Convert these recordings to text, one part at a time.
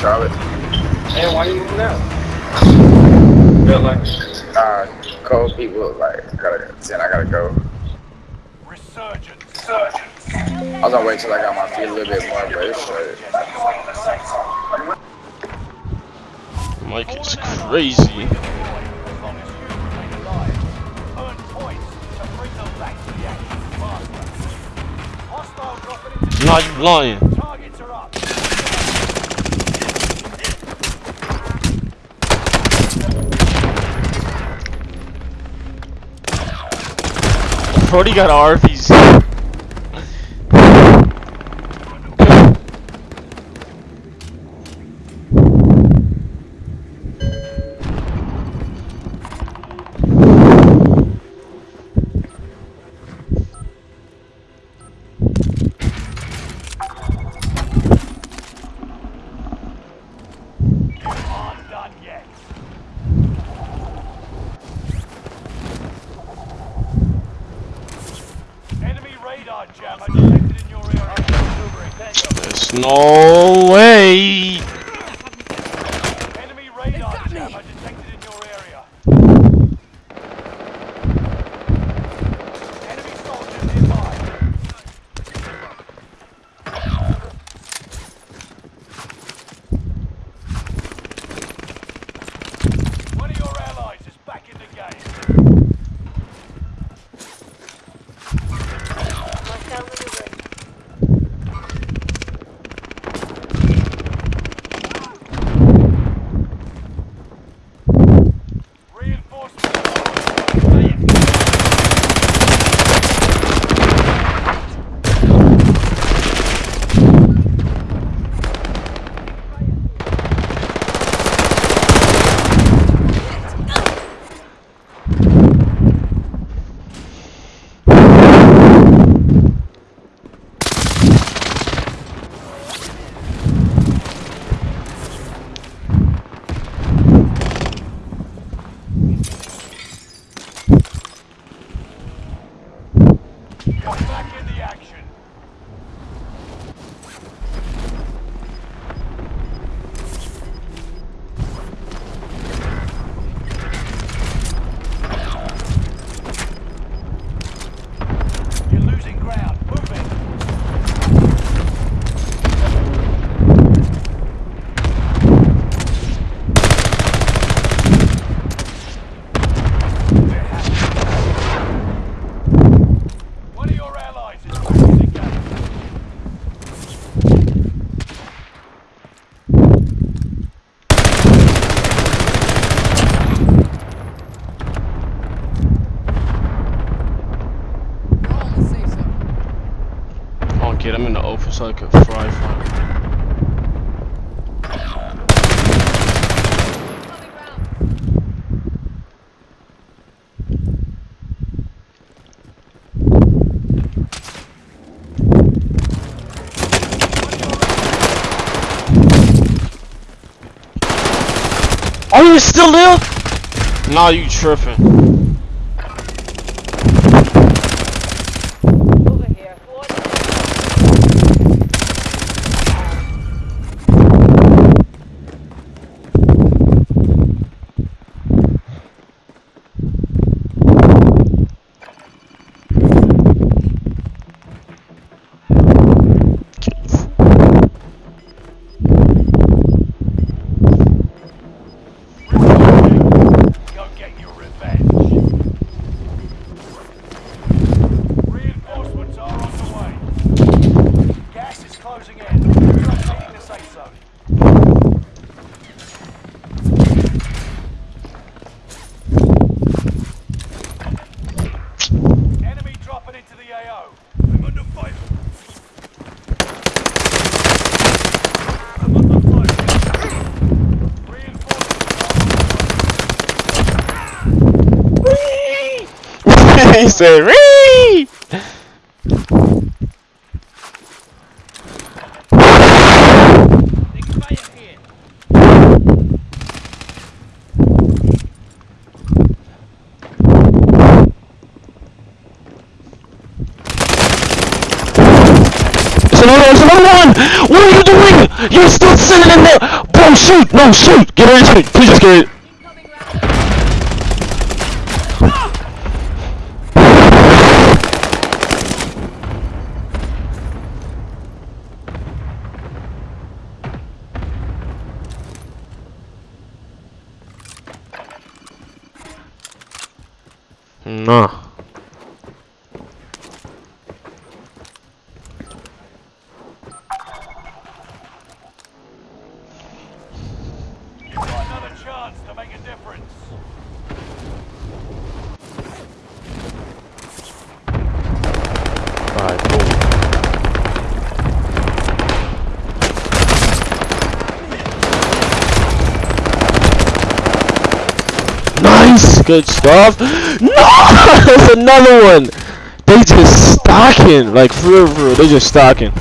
Charlotte. And why you moving out? Felt like Uh, cold people like gotta. Then I gotta go. Resurgence. Resurgence. I was gonna wait till I got my feet a little bit more, but it's straight. Mike is crazy. As long as you remain alive, earn points to bring them back to the action faster. Hostile dropping into Nah, you lying. targets are up. Brody got Arby's. There's no way. Him in the so I can fry fry. Are you still there? Nah, you tripping. Over here. Go get your revenge. Reinforcements are on the way. Gas is closing in. You're updating the safe zone. Enemy dropping into the AO. I'm under fire. I'm under fire. Reinforcements he said, Ree! One! What are you doing? You're still sitting in there! Bro, shoot! No, shoot! Get ready to shoot! Please just get ready. Nah. You've got another chance to make a difference. Alright, cool. Nice! Good stuff. No! There's another one! They just stacking. Like, for real, for real. They just stacking.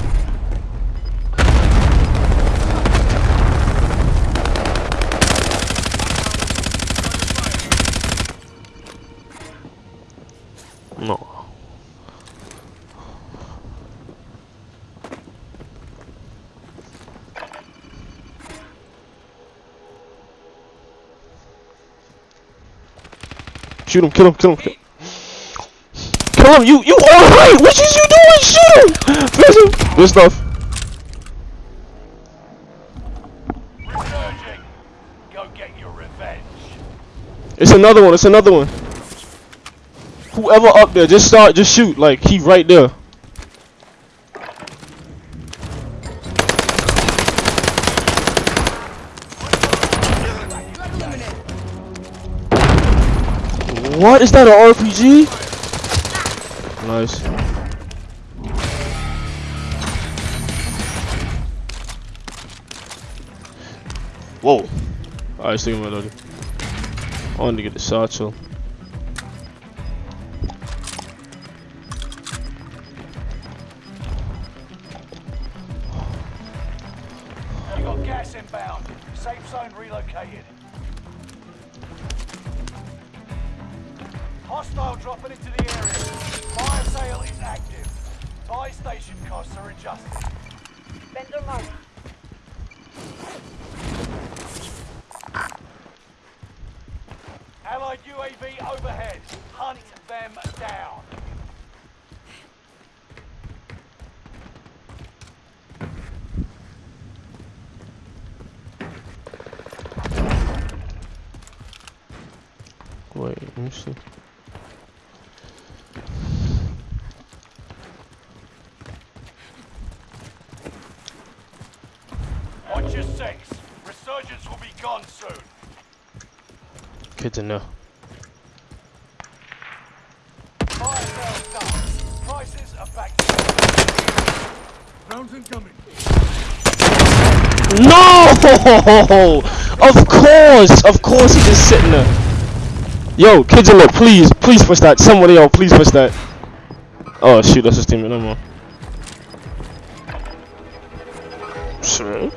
Shoot him, kill him, kill him. Kill, kill him, you, you alright! What is you doing? Shoot him! Finish him! Good stuff. It's another one, it's another one. Whoever up there, just start, just shoot. Like, he right there. What? Is that an RPG? Nice. Whoa. Alright, stick him with I wanted to get the satchel. You got gas inbound. Safe zone relocated. Hostile dropping into the area. Fire sale is active. Buy station costs are adjusted. Vendor mark. Allied UAV overhead. Hunt them down. Wait, let me see. Resurgence will be gone soon. Good to know. Fire sale done. Prices are back Rounds incoming. No! Of course! Of course he's just sitting there. Yo, kids look, please, please push that. Somebody else, please push that. Oh shoot, that's his teammate, no more. Sure.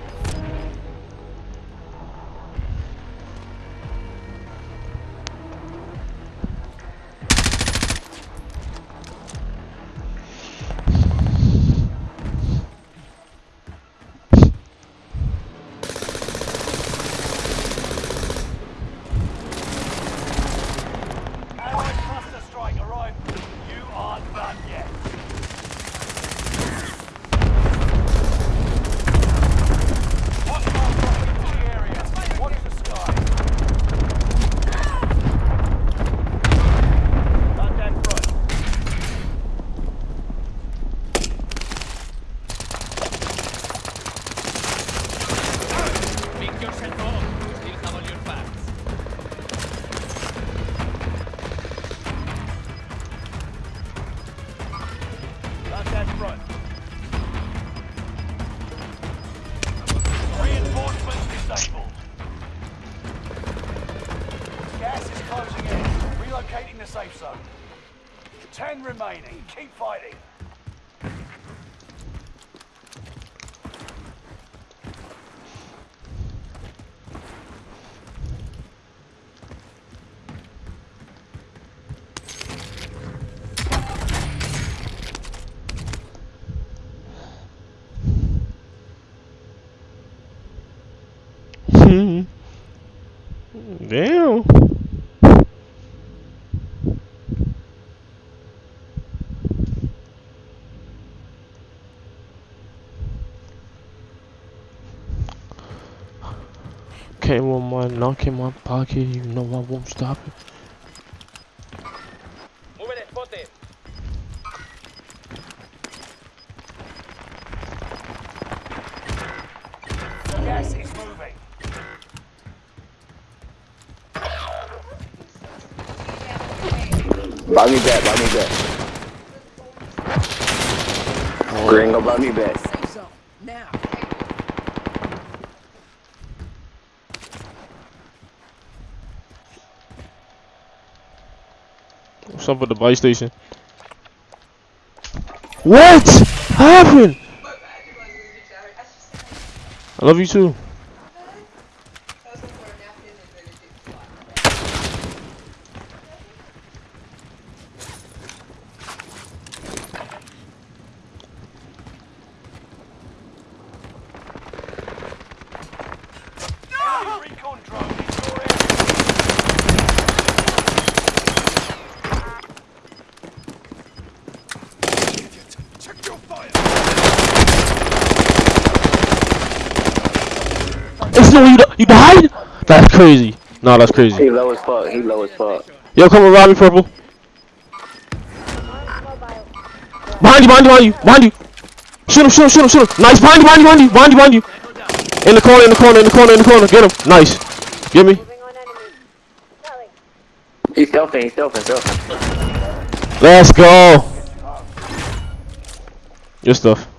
Damn. Came on my knock in my pocket, you know I won't stop it. Buy me back, buy me back. Oh. Gringo, buy me back. Safe zone. Now. What's up with the buy station? What happened? I love you too. Drone in your area. Check your fire. It's no, you, you died? That's crazy. No, that's crazy. He low as fuck, he low as fuck. Yo, come around me, purple. Behind you, behind you, behind you, behind you. Shoot him, shoot him, shoot him, shoot him. Nice, behind you, behind you, behind you, behind you, behind you. In the corner, in the corner, in the corner, in the corner. Get him. Nice. Get me. Moving on enemy. Kelly. He's stealthing, he's stealthing, stealthing. Let's go. Your stuff.